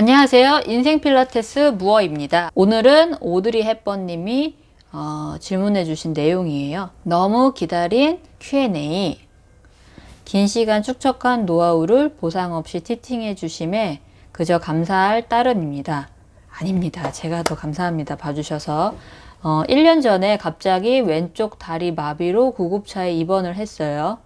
안녕하세요. 인생 필라테스 무어입니다. 오늘은 오드리 헵번님이 어, 질문해 주신 내용이에요. 너무 기다린 Q&A 긴 시간 축적한 노하우를 보상 없이 티팅해 주심에 그저 감사할 따름입니다. 아닙니다. 제가 더 감사합니다. 봐주셔서 어, 1년 전에 갑자기 왼쪽 다리 마비로 구급차에 입원을 했어요.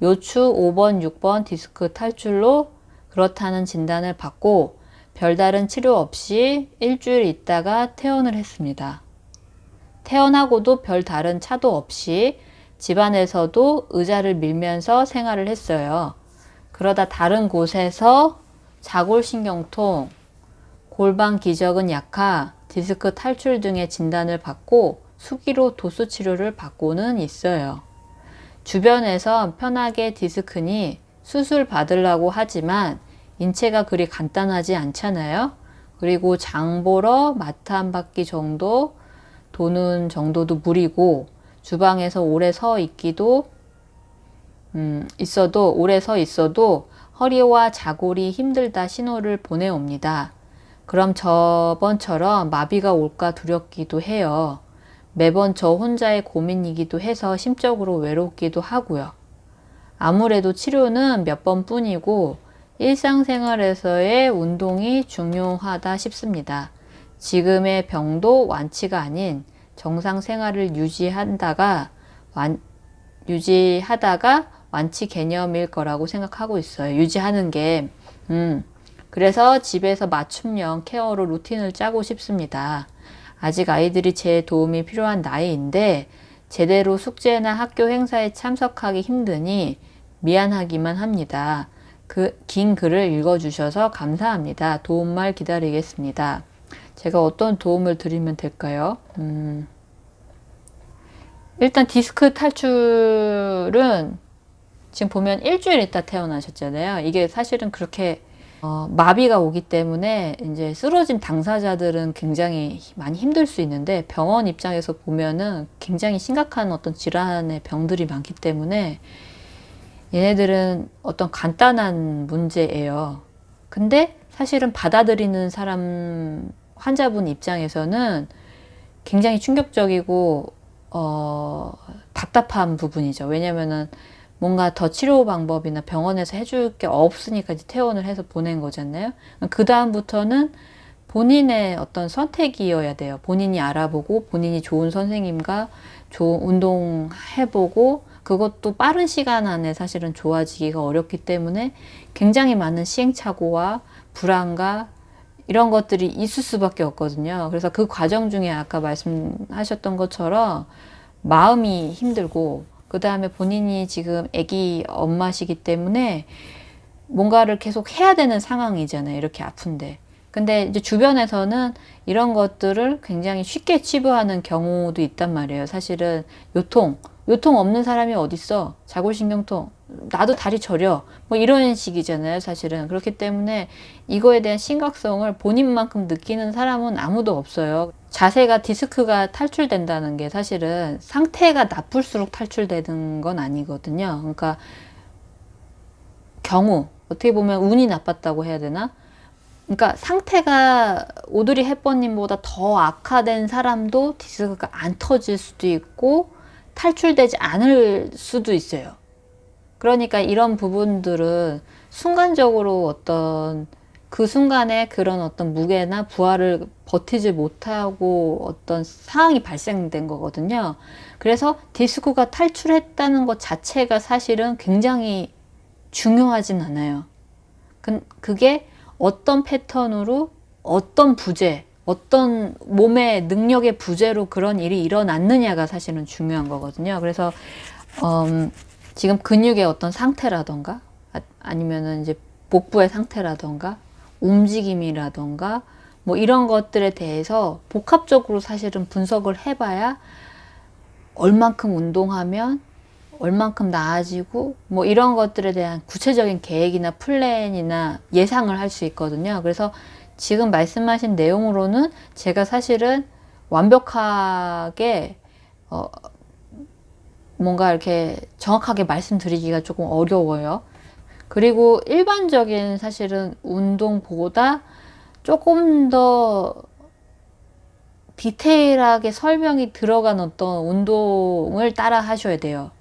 요추 5번, 6번 디스크 탈출로 그렇다는 진단을 받고 별다른 치료 없이 일주일 있다가 퇴원을 했습니다. 퇴원하고도 별다른 차도 없이 집안에서도 의자를 밀면서 생활을 했어요. 그러다 다른 곳에서 자골신경통, 골반 기적은 약화, 디스크 탈출 등의 진단을 받고 수기로 도수 치료를 받고는 있어요. 주변에서 편하게 디스크니 수술 받으려고 하지만 인체가 그리 간단하지 않잖아요. 그리고 장 보러 마트 한 바퀴 정도 도는 정도도 무리고 주방에서 오래 서 있기도 음, 있어도 오래 서 있어도 허리와 자골이 힘들다 신호를 보내옵니다. 그럼 저번처럼 마비가 올까 두렵기도 해요. 매번 저 혼자의 고민이기도 해서 심적으로 외롭기도 하고요. 아무래도 치료는 몇 번뿐이고 일상생활에서의 운동이 중요하다 싶습니다. 지금의 병도 완치가 아닌 정상 생활을 유지한다가 완, 유지하다가 완치 개념일 거라고 생각하고 있어요. 유지하는 게 음, 그래서 집에서 맞춤형 케어로 루틴을 짜고 싶습니다. 아직 아이들이 제 도움이 필요한 나이인데 제대로 숙제나 학교 행사에 참석하기 힘드니 미안하기만 합니다. 그 긴 글을 읽어주셔서 감사합니다. 도움말 기다리겠습니다. 제가 어떤 도움을 드리면 될까요? 음, 일단 디스크 탈출은 지금 보면 일주일 있다 태어나셨잖아요. 이게 사실은 그렇게 어, 마비가 오기 때문에 이제 쓰러진 당사자들은 굉장히 많이 힘들 수 있는데 병원 입장에서 보면은 굉장히 심각한 어떤 질환의 병들이 많기 때문에 얘네들은 어떤 간단한 문제예요. 근데 사실은 받아들이는 사람 환자분 입장에서는 굉장히 충격적이고 어, 답답한 부분이죠. 왜냐면은 뭔가 더 치료 방법이나 병원에서 해줄 게 없으니까 이제 퇴원을 해서 보낸 거잖아요. 그 다음부터는 본인의 어떤 선택이어야 돼요. 본인이 알아보고 본인이 좋은 선생님과 좋은 운동 해보고 그것도 빠른 시간 안에 사실은 좋아지기가 어렵기 때문에 굉장히 많은 시행착오와 불안과 이런 것들이 있을 수밖에 없거든요. 그래서 그 과정 중에 아까 말씀하셨던 것처럼 마음이 힘들고 그 다음에 본인이 지금 아기 엄마시기 때문에 뭔가를 계속 해야 되는 상황이잖아요. 이렇게 아픈데. 근데 이제 주변에서는 이런 것들을 굉장히 쉽게 치부하는 경우도 있단 말이에요. 사실은 요통, 요통 없는 사람이 어딨어? 자골신경통. 나도 다리 저려. 뭐 이런 식이잖아요. 사실은. 그렇기 때문에 이거에 대한 심각성을 본인만큼 느끼는 사람은 아무도 없어요. 자세가 디스크가 탈출된다는 게 사실은 상태가 나쁠수록 탈출되는 건 아니거든요. 그러니까 경우 어떻게 보면 운이 나빴다고 해야 되나? 그러니까 상태가 오드리 햇버님보다 더 악화된 사람도 디스크가 안 터질 수도 있고 탈출되지 않을 수도 있어요. 그러니까 이런 부분들은 순간적으로 어떤 그 순간에 그런 어떤 무게나 부하를 버티지 못하고 어떤 상황이 발생된 거거든요. 그래서 디스코가 탈출했다는 것 자체가 사실은 굉장히 중요하진 않아요. 그, 그게 어떤 패턴으로 어떤 부재, 어떤 몸의 능력의 부재로 그런 일이 일어났느냐가 사실은 중요한 거거든요. 그래서 음, 지금 근육의 어떤 상태라던가 아, 니면은 이제 복부의 상태라던가 움직임이라던가 뭐 이런 것들에 대해서 복합적으로 사실은 분석을 해봐야 얼만큼 운동하면 얼만큼 나아지고 뭐 이런 것들에 대한 구체적인 계획이나 플랜이나 예상을 할 수 있거든요. 그래서 지금 말씀하신 내용으로는 제가 사실은 완벽하게 어 뭔가 이렇게 정확하게 말씀드리기가 조금 어려워요. 그리고 일반적인 사실은 운동보다 조금 더 디테일하게 설명이 들어간 어떤 운동을 따라 하셔야 돼요.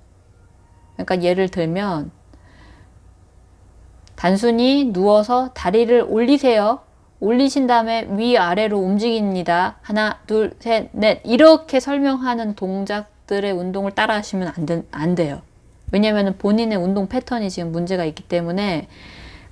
그러니까 예를 들면 단순히 누워서 다리를 올리세요. 올리신 다음에 위아래로 움직입니다. 하나, 둘, 셋, 넷 이렇게 설명하는 동작들의 운동을 따라 하시면 안, 되, 안 돼요. 왜냐하면 본인의 운동 패턴이 지금 문제가 있기 때문에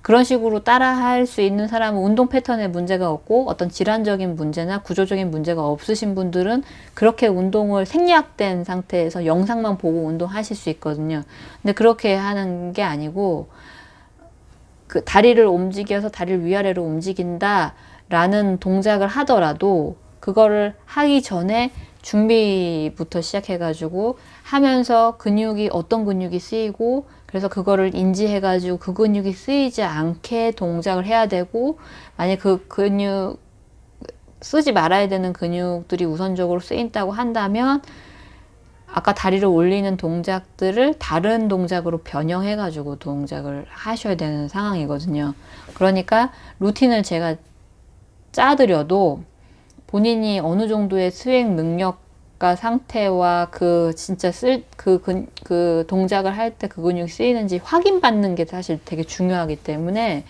그런 식으로 따라 할 수 있는 사람은 운동 패턴에 문제가 없고 어떤 질환적인 문제나 구조적인 문제가 없으신 분들은 그렇게 운동을 생략된 상태에서 영상만 보고 운동하실 수 있거든요. 근데 그렇게 하는 게 아니고 그 다리를 움직여서 다리를 위아래로 움직인다 라는 동작을 하더라도 그거를 하기 전에 준비부터 시작해 가지고 하면서 근육이 어떤 근육이 쓰이고 그래서 그거를 인지해 가지고 그 근육이 쓰이지 않게 동작을 해야 되고 만약 그 근육 쓰지 말아야 되는 근육들이 우선적으로 쓰인다고 한다면 아까 다리를 올리는 동작들을 다른 동작으로 변형해 가지고 동작을 하셔야 되는 상황이거든요 그러니까 루틴을 제가 짜드려도 본인이 어느 정도의 수행 능력과 상태와 그 진짜 쓸그 그, 그 동작을 할 때 그 근육이 쓰이는지 확인받는 게 사실 되게 중요하기 때문에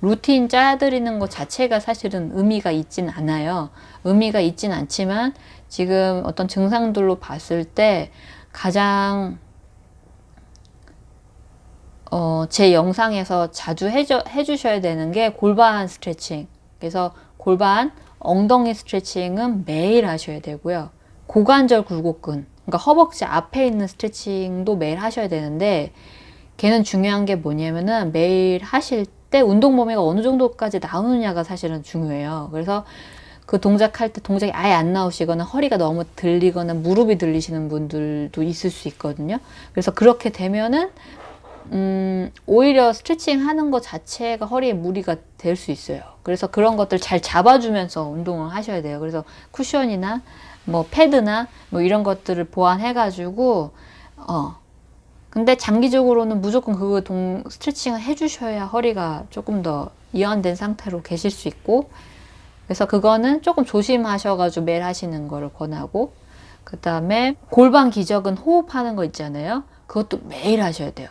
루틴 짜드리는 것 자체가 사실은 의미가 있진 않아요. 의미가 있진 않지만 지금 어떤 증상들로 봤을 때 가장 어, 제 영상에서 자주 해줘, 해주셔야 되는 게 골반 스트레칭. 그래서 골반, 엉덩이 스트레칭은 매일 하셔야 되고요. 고관절 굴곡근, 그러니까 허벅지 앞에 있는 스트레칭도 매일 하셔야 되는데 걔는 중요한 게 뭐냐면은 매일 하실 때 운동 범위가 어느 정도까지 나오느냐가 사실은 중요해요. 그래서 그 동작할 때 동작이 아예 안 나오시거나 허리가 너무 들리거나 무릎이 들리시는 분들도 있을 수 있거든요. 그래서 그렇게 되면은 음, 오히려 스트레칭 하는 것 자체가 허리에 무리가 될 수 있어요. 그래서 그런 것들 잘 잡아주면서 운동을 하셔야 돼요. 그래서 쿠션이나 뭐 패드나 뭐 이런 것들을 보완해가지고 어 근데 장기적으로는 무조건 그 동 스트레칭을 해주셔야 허리가 조금 더 이완된 상태로 계실 수 있고 그래서 그거는 조금 조심하셔가지고 매일 하시는 거를 권하고 그 다음에 골반 기적은 호흡하는 거 있잖아요. 그것도 매일 하셔야 돼요.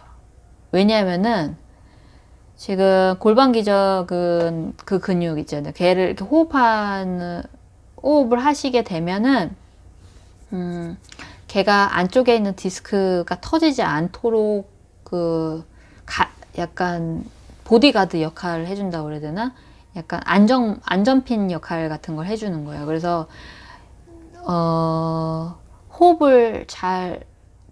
왜냐하면은 지금 골반 기적은 그 근육 있잖아요. 걔를 이렇게 호흡하는 호흡을 하시게 되면은 음, 걔가 안쪽에 있는 디스크가 터지지 않도록 그 가, 약간 보디가드 역할을 해준다고 그래야 되나? 약간 안정 안전핀 역할 같은 걸 해주는 거예요. 그래서 어, 호흡을 잘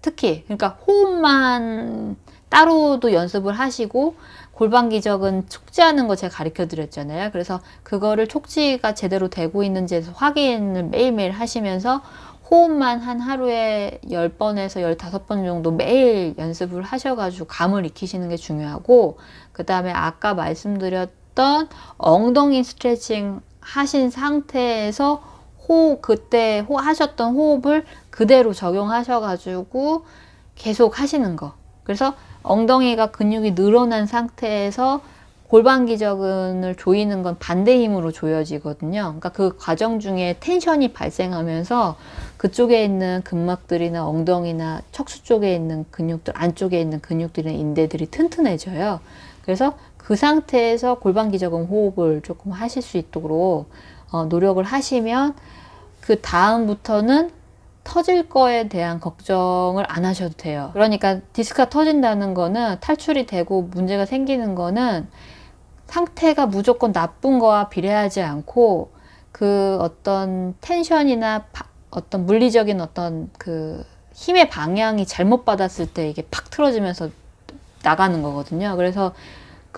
특히 그러니까 호흡만 따로도 연습을 하시고 골반 기적은 촉지하는 거 제가 가르쳐 드렸잖아요. 그래서 그거를 촉지가 제대로 되고 있는지 확인을 매일매일 하시면서 호흡만 한 하루에 10번에서 15번 정도 매일 연습을 하셔가지고 감을 익히시는 게 중요하고 그 다음에 아까 말씀드렸 던 엉덩이 스트레칭 하신 상태에서 호흡 그때 호, 하셨던 호흡을 그대로 적용하셔 가지고 계속 하시는 거 그래서 엉덩이가 근육이 늘어난 상태에서 골반 기저근을 조이는 건 반대 힘으로 조여지거든요. 그러니까 그 과정 중에 텐션이 발생하면서 그쪽에 있는 근막들이나 엉덩이나 척수 쪽에 있는 근육들, 안쪽에 있는 근육들이나 인대들이 튼튼해져요. 그래서 그 상태에서 골반 기저근 호흡을 조금 하실 수 있도록 어, 노력을 하시면 그 다음부터는 터질 거에 대한 걱정을 안 하셔도 돼요. 그러니까 디스크가 터진다는 거는 탈출이 되고 문제가 생기는 거는 상태가 무조건 나쁜 거와 비례하지 않고 그 어떤 텐션이나 바, 어떤 물리적인 어떤 그 힘의 방향이 잘못 받았을 때 이게 팍 틀어지면서 나가는 거거든요. 그래서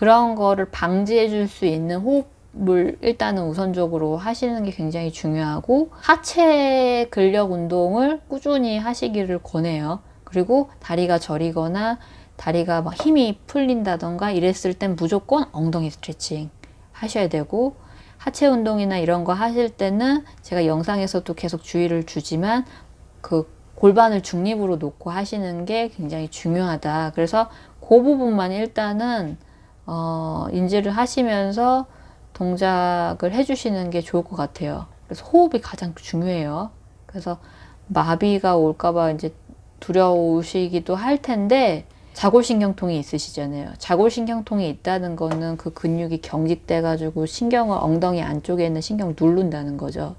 그런 거를 방지해 줄 수 있는 호흡 물 일단은 우선적으로 하시는 게 굉장히 중요하고 하체 근력 운동을 꾸준히 하시기를 권해요. 그리고 다리가 저리거나 다리가 막 힘이 풀린다던가 이랬을 땐 무조건 엉덩이 스트레칭 하셔야 되고 하체 운동이나 이런 거 하실 때는 제가 영상에서도 계속 주의를 주지만 그 골반을 중립으로 놓고 하시는 게 굉장히 중요하다. 그래서 그 부분만 일단은 어, 인지를 하시면서 동작을 해주시는 게 좋을 것 같아요. 그래서 호흡이 가장 중요해요. 그래서 마비가 올까봐 이제 두려우시기도 할 텐데 자골신경통이 있으시잖아요. 자골신경통이 있다는 거는 그 근육이 경직돼 가지고 신경을 엉덩이 안쪽에 있는 신경을 누른다는 거죠.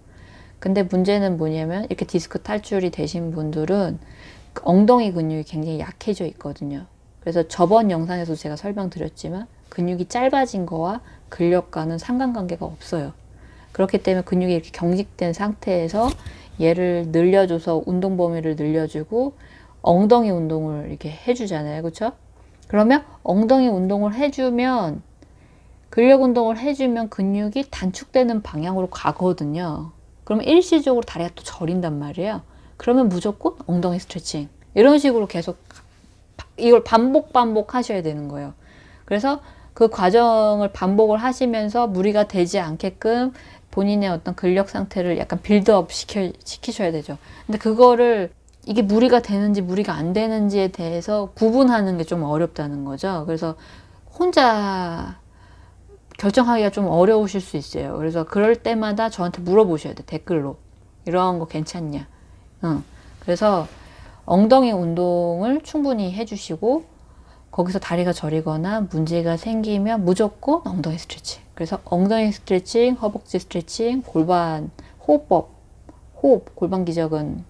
근데 문제는 뭐냐면 이렇게 디스크 탈출이 되신 분들은 엉덩이 근육이 굉장히 약해져 있거든요. 그래서 저번 영상에서 제가 설명드렸지만 근육이 짧아진 거와 근력과는 상관관계가 없어요. 그렇기 때문에 근육이 이렇게 경직된 상태에서 얘를 늘려줘서 운동 범위를 늘려주고 엉덩이 운동을 이렇게 해주잖아요. 그렇죠? 그러면 엉덩이 운동을 해주면 근력 운동을 해주면 근육이 단축되는 방향으로 가거든요. 그러면 일시적으로 다리가 또 저린단 말이에요. 그러면 무조건 엉덩이 스트레칭 이런 식으로 계속 이걸 반복 반복 하셔야 되는 거예요. 그래서 그 과정을 반복을 하시면서 무리가 되지 않게끔 본인의 어떤 근력 상태를 약간 빌드업 시켜, 시키셔야 되죠. 근데 그거를 이게 무리가 되는지 무리가 안 되는지에 대해서 구분하는 게 좀 어렵다는 거죠. 그래서 혼자 결정하기가 좀 어려우실 수 있어요. 그래서 그럴 때마다 저한테 물어보셔야 돼. 댓글로. 이런 거 괜찮냐. 응. 그래서 엉덩이 운동을 충분히 해주시고 거기서 다리가 저리거나 문제가 생기면 무조건 엉덩이 스트레칭. 그래서 엉덩이 스트레칭, 허벅지 스트레칭, 골반 호흡법, 호흡, 골반 기적은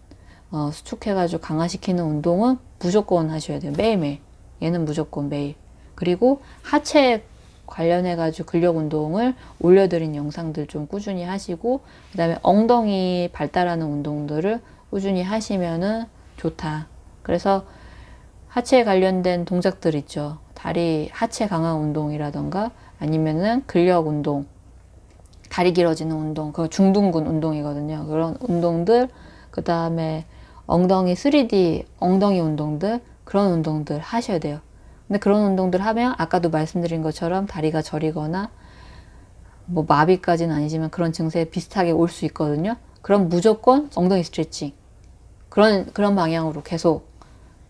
어, 수축해가지고 강화시키는 운동은 무조건 하셔야 돼요. 매일매일. 얘는 무조건 매일. 그리고 하체 관련해가지고 근력 운동을 올려드린 영상들 좀 꾸준히 하시고, 그 다음에 엉덩이 발달하는 운동들을 꾸준히 하시면은 좋다. 그래서 하체에 관련된 동작들 있죠. 다리 하체 강화 운동이라던가 아니면은 근력 운동, 다리 길어지는 운동, 그 중둔근 운동이거든요. 그런 운동들, 그 다음에 엉덩이 3D 엉덩이 운동들 그런 운동들 하셔야 돼요. 근데 그런 운동들 하면 아까도 말씀드린 것처럼 다리가 저리거나 뭐 마비까지는 아니지만 그런 증세에 비슷하게 올 수 있거든요. 그럼 무조건 엉덩이 스트레칭 그런 그런 방향으로 계속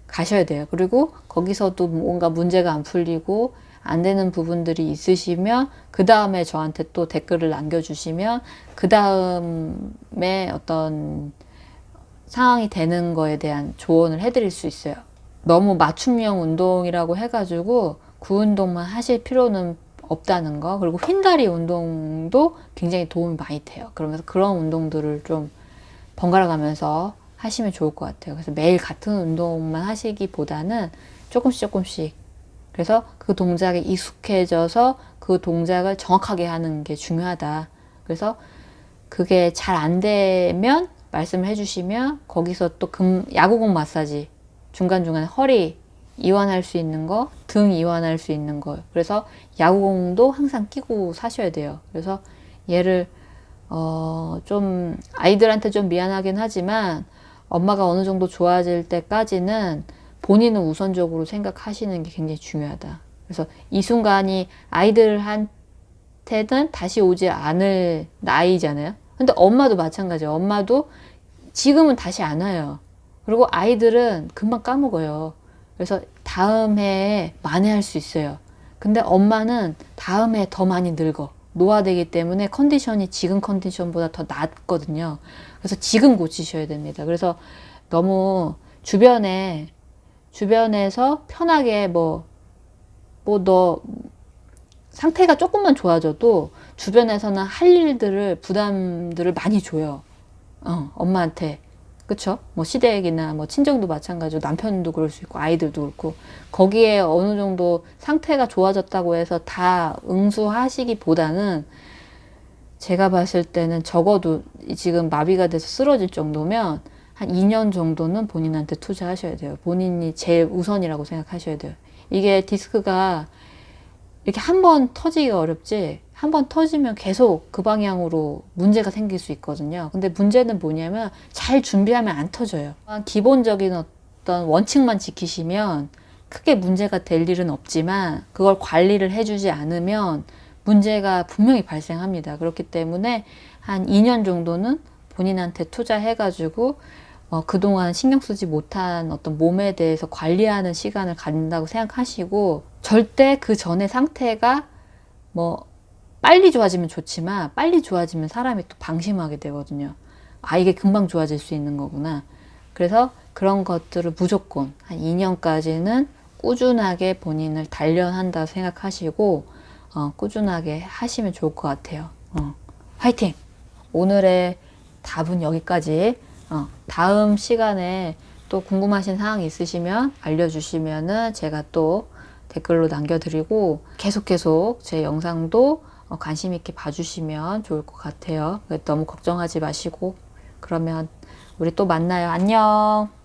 가셔야 돼요. 그리고 거기서도 뭔가 문제가 안 풀리고 안 되는 부분들이 있으시면 그 다음에 저한테 또 댓글을 남겨주시면 그 다음에 어떤 상황이 되는 거에 대한 조언을 해드릴 수 있어요. 너무 맞춤형 운동이라고 해가지고 그 운동만 하실 필요는 없다는 거 그리고 휜다리 운동도 굉장히 도움이 많이 돼요. 그러면서 그런 운동들을 좀 번갈아 가면서 하시면 좋을 것 같아요. 그래서 매일 같은 운동만 하시기보다는 조금씩 조금씩 그래서 그 동작에 익숙해져서 그 동작을 정확하게 하는 게 중요하다. 그래서 그게 잘 안 되면 말씀을 해주시면 거기서 또 금, 야구공 마사지 중간중간 허리 이완할 수 있는 거, 등 이완할 수 있는 거. 그래서 야구공도 항상 끼고 사셔야 돼요. 그래서 얘를 어, 좀 아이들한테 좀 미안하긴 하지만 엄마가 어느 정도 좋아질 때까지는 본인은 우선적으로 생각하시는 게 굉장히 중요하다. 그래서 이 순간이 아이들한테는 다시 오지 않을 나이잖아요. 근데 엄마도 마찬가지예요. 엄마도 지금은 다시 안 와요. 그리고 아이들은 금방 까먹어요. 그래서 다음 해에 만회할 수 있어요. 근데 엄마는 다음 해에 더 많이 늙어. 노화되기 때문에 컨디션이 지금 컨디션보다 더 낫거든요. 그래서 지금 고치셔야 됩니다. 그래서 너무 주변에 주변에서 편하게 뭐 뭐 너 상태가 조금만 좋아져도 주변에서는 할 일들을 부담들을 많이 줘요. 어, 엄마한테 그쵸? 뭐 시댁이나 뭐 친정도 마찬가지고 남편도 그럴 수 있고 아이들도 그렇고 거기에 어느 정도 상태가 좋아졌다고 해서 다 응수하시기보다는 제가 봤을 때는 적어도 지금 마비가 돼서 쓰러질 정도면 한 2년 정도는 본인한테 투자하셔야 돼요. 본인이 제일 우선이라고 생각하셔야 돼요. 이게 디스크가 이렇게 한 번 터지기가 어렵지 한 번 터지면 계속 그 방향으로 문제가 생길 수 있거든요. 근데 문제는 뭐냐면 잘 준비하면 안 터져요. 기본적인 어떤 원칙만 지키시면 크게 문제가 될 일은 없지만 그걸 관리를 해주지 않으면 문제가 분명히 발생합니다. 그렇기 때문에 한 2년 정도는 본인한테 투자해가지고 어, 그동안 신경 쓰지 못한 어떤 몸에 대해서 관리하는 시간을 갖는다고 생각하시고 절대 그 전의 상태가 뭐 빨리 좋아지면 좋지만 빨리 좋아지면 사람이 또 방심하게 되거든요. 아 이게 금방 좋아질 수 있는 거구나. 그래서 그런 것들을 무조건 한 2년까지는 꾸준하게 본인을 단련한다 생각하시고 어, 꾸준하게 하시면 좋을 것 같아요. 어, 화이팅! 오늘의 답은 여기까지. 어, 다음 시간에 또 궁금하신 사항 있으시면 알려주시면 은 제가 또 댓글로 남겨드리고 계속 계속 제 영상도 어, 관심 있게 봐주시면 좋을 것 같아요. 너무 걱정하지 마시고 그러면 우리 또 만나요. 안녕.